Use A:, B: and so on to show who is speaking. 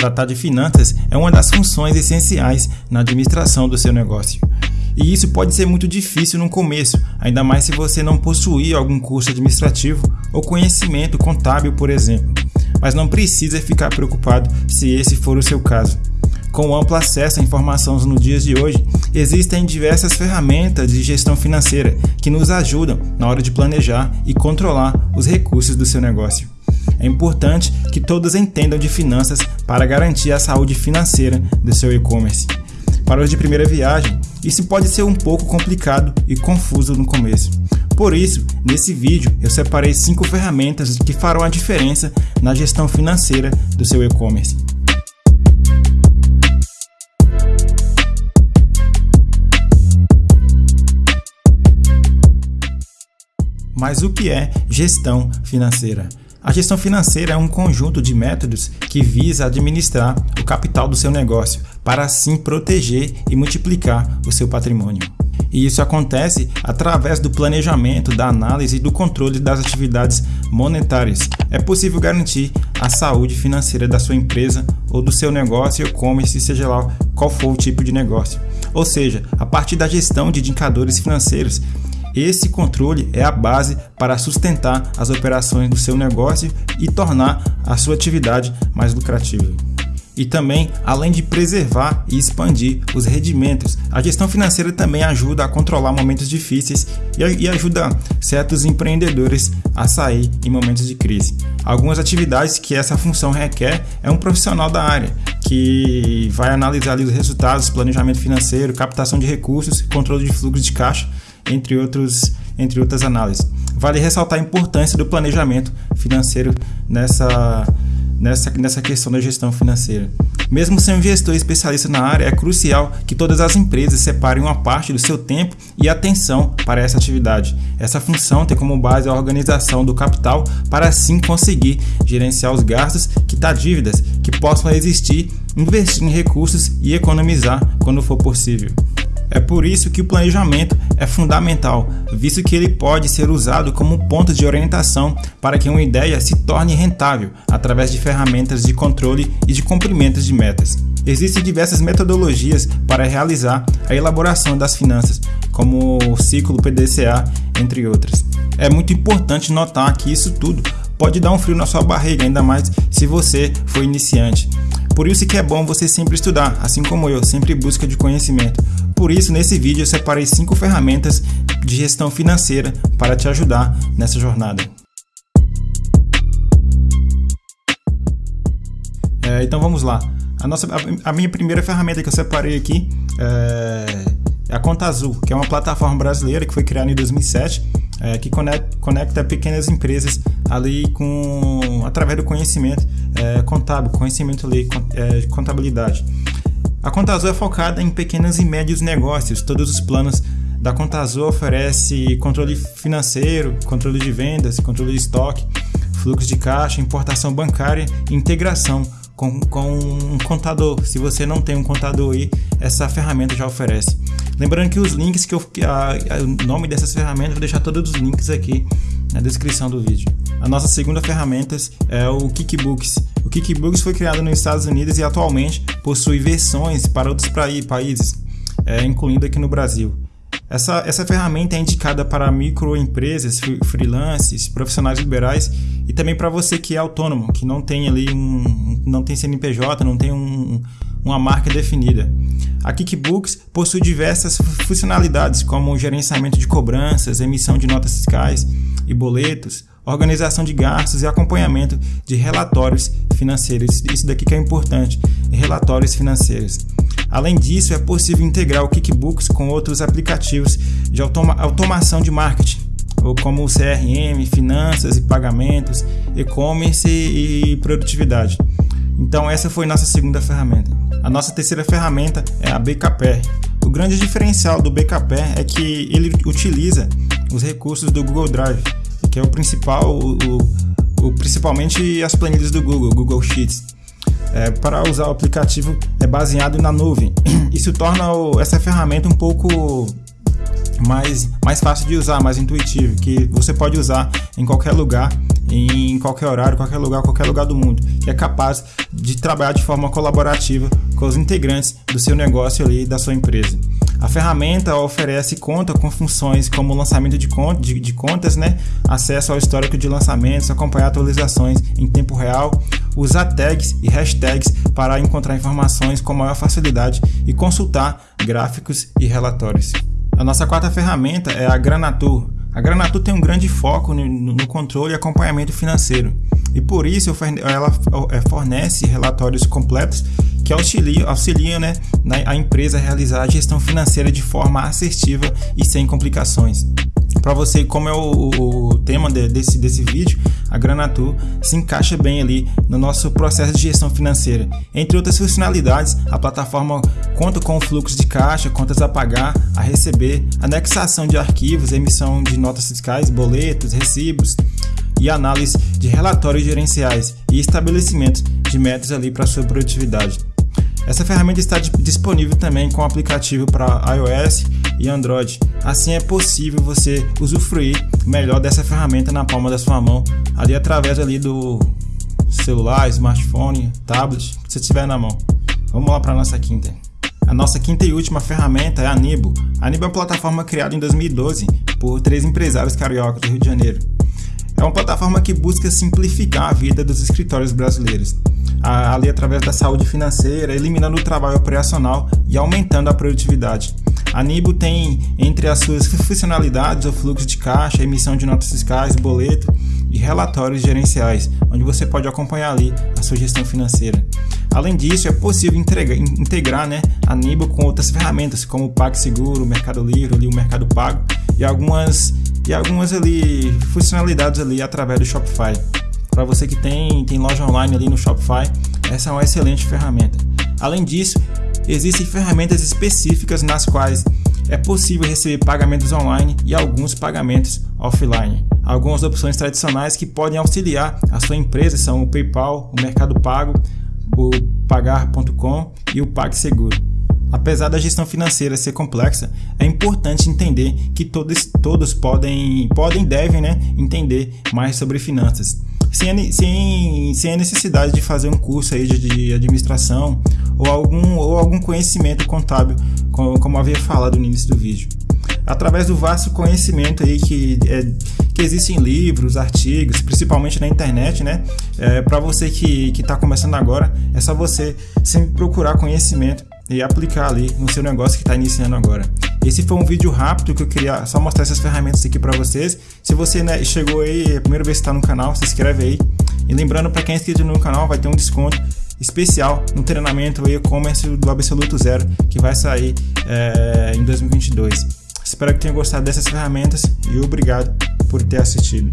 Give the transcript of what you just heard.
A: Tratar de finanças é uma das funções essenciais na administração do seu negócio. E isso pode ser muito difícil no começo, ainda mais se você não possuir algum curso administrativo ou conhecimento contábil, por exemplo. Mas não precisa ficar preocupado se esse for o seu caso. Com amplo acesso a informações nos dias de hoje, existem diversas ferramentas de gestão financeira que nos ajudam na hora de planejar e controlar os recursos do seu negócio. É importante que todos entendam de finanças para garantir a saúde financeira do seu e-commerce. Para os de primeira viagem, isso pode ser um pouco complicado e confuso no começo. Por isso, nesse vídeo eu separei 5 ferramentas que farão a diferença na gestão financeira do seu e-commerce. Mas o que é gestão financeira? A gestão financeira é um conjunto de métodos que visa administrar o capital do seu negócio para assim proteger e multiplicar o seu patrimônio. E isso acontece através do planejamento, da análise e do controle das atividades monetárias. É possível garantir a saúde financeira da sua empresa ou do seu negócio e-commerce, seja lá qual for o tipo de negócio. Ou seja, a partir da gestão de indicadores financeiros esse controle é a base para sustentar as operações do seu negócio e tornar a sua atividade mais lucrativa. E também, além de preservar e expandir os rendimentos, a gestão financeira também ajuda a controlar momentos difíceis e ajuda certos empreendedores a sair em momentos de crise. Algumas atividades que essa função requer é um profissional da área que vai analisar os resultados, planejamento financeiro, captação de recursos, controle de fluxo de caixa entre, outros, entre outras análises. Vale ressaltar a importância do planejamento financeiro nessa, nessa, nessa questão da gestão financeira. Mesmo sem um gestor especialista na área, é crucial que todas as empresas separem uma parte do seu tempo e atenção para essa atividade. Essa função tem como base a organização do capital para assim conseguir gerenciar os gastos, quitar dívidas que possam existir, investir em recursos e economizar quando for possível. É por isso que o planejamento é fundamental, visto que ele pode ser usado como ponto de orientação para que uma ideia se torne rentável através de ferramentas de controle e de cumprimentos de metas. Existem diversas metodologias para realizar a elaboração das finanças, como o ciclo PDCA, entre outras. É muito importante notar que isso tudo pode dar um frio na sua barriga, ainda mais se você for iniciante. Por isso que é bom você sempre estudar, assim como eu, sempre em busca de conhecimento. Por isso, nesse vídeo eu separei 5 ferramentas de gestão financeira para te ajudar nessa jornada. É, então vamos lá. A, nossa, a, a, minha primeira ferramenta que eu separei aqui é, é a Conta Azul, que é uma plataforma brasileira que foi criada em 2007, é, que conecta, conecta, pequenas empresas ali com através do conhecimento é, contábil, conhecimento ali, é, de contabilidade. A Conta Azul é focada em pequenos e médios negócios. Todos os planos da Conta Azul oferece controle financeiro, controle de vendas, controle de estoque, fluxo de caixa, importação bancária e integração com, com um contador. Se você não tem um contador aí, essa ferramenta já oferece. Lembrando que os links que eu. A, a, o nome dessas ferramentas, vou deixar todos os links aqui na descrição do vídeo. A nossa segunda ferramenta é o Kickbooks. O Kickbooks foi criado nos Estados Unidos e atualmente possui versões para outros países, é, incluindo aqui no Brasil. Essa, essa ferramenta é indicada para microempresas, freelances, profissionais liberais e também para você que é autônomo, que não tem ali um, não tem CNPJ, não tem um, uma marca definida. A Kickbooks possui diversas funcionalidades como gerenciamento de cobranças, emissão de notas fiscais e boletos, organização de gastos e acompanhamento de relatórios financeiros. Isso daqui que é importante, relatórios financeiros. Além disso, é possível integrar o Kickbooks com outros aplicativos de automa automação de marketing, como o CRM, finanças e pagamentos, e-commerce e produtividade. Então essa foi nossa segunda ferramenta. A nossa terceira ferramenta é a BKP. O grande diferencial do BKP é que ele utiliza os recursos do Google Drive que é o principal, o, o, principalmente as planilhas do Google, Google Sheets. É, para usar o aplicativo é baseado na nuvem. Isso torna o, essa ferramenta um pouco mais, mais fácil de usar, mais intuitivo, que você pode usar em qualquer lugar, em qualquer horário, qualquer lugar, qualquer lugar do mundo, que é capaz de trabalhar de forma colaborativa com os integrantes do seu negócio ali, da sua empresa. A ferramenta oferece conta com funções como lançamento de, conta, de, de contas, né? acesso ao histórico de lançamentos, acompanhar atualizações em tempo real, usar tags e hashtags para encontrar informações com maior facilidade e consultar gráficos e relatórios. A nossa quarta ferramenta é a Granatur. A Granatur tem um grande foco no controle e acompanhamento financeiro e por isso ela é, fornece relatórios completos que auxiliam, auxiliam né, a empresa a realizar a gestão financeira de forma assertiva e sem complicações. Para você, como é o, o tema de, desse, desse vídeo, a Granatur se encaixa bem ali no nosso processo de gestão financeira. Entre outras funcionalidades, a plataforma conta com o fluxo de caixa, contas a pagar, a receber, anexação de arquivos, emissão de notas fiscais, boletos, recibos, e análise de relatórios gerenciais e estabelecimento de metas ali para sua produtividade. Essa ferramenta está disponível também com aplicativo para iOS e Android. Assim é possível você usufruir melhor dessa ferramenta na palma da sua mão, ali através ali do celular, smartphone, tablet, que você tiver na mão. Vamos lá para a nossa quinta. A nossa quinta e última ferramenta é a Nibo. A Nibo é uma plataforma criada em 2012 por três empresários cariocas do Rio de Janeiro. É uma plataforma que busca simplificar a vida dos escritórios brasileiros, ali através da saúde financeira, eliminando o trabalho operacional e aumentando a produtividade. A Nibo tem entre as suas funcionalidades o fluxo de caixa, emissão de notas fiscais, boleto e relatórios gerenciais, onde você pode acompanhar ali a sua gestão financeira. Além disso, é possível entregar, integrar né, a Nibo com outras ferramentas, como o PagSeguro, o Mercado Livre, ali, o Mercado Pago e algumas e algumas ali funcionalidades ali através do Shopify. Para você que tem, tem loja online ali no Shopify, essa é uma excelente ferramenta. Além disso, existem ferramentas específicas nas quais é possível receber pagamentos online e alguns pagamentos offline. Algumas opções tradicionais que podem auxiliar a sua empresa são o PayPal, o Mercado Pago, o Pagar.com e o PagSeguro. Apesar da gestão financeira ser complexa, é importante entender que todos, todos podem, podem devem né, entender mais sobre finanças. Sem, sem, sem a necessidade de fazer um curso aí de, de administração ou algum, ou algum conhecimento contábil, como, como havia falado no início do vídeo. Através do vasto conhecimento aí que, é, que existem livros, artigos, principalmente na internet, né? É, Para você que está começando agora, é só você sempre procurar conhecimento e aplicar ali no seu negócio que está iniciando agora. Esse foi um vídeo rápido que eu queria só mostrar essas ferramentas aqui para vocês. Se você né, chegou aí, é a primeira vez que está no canal, se inscreve aí. E lembrando para quem é inscrito no canal, vai ter um desconto especial no treinamento e-commerce do Absoluto Zero que vai sair é, em 2022. Espero que tenha gostado dessas ferramentas e obrigado por ter assistido.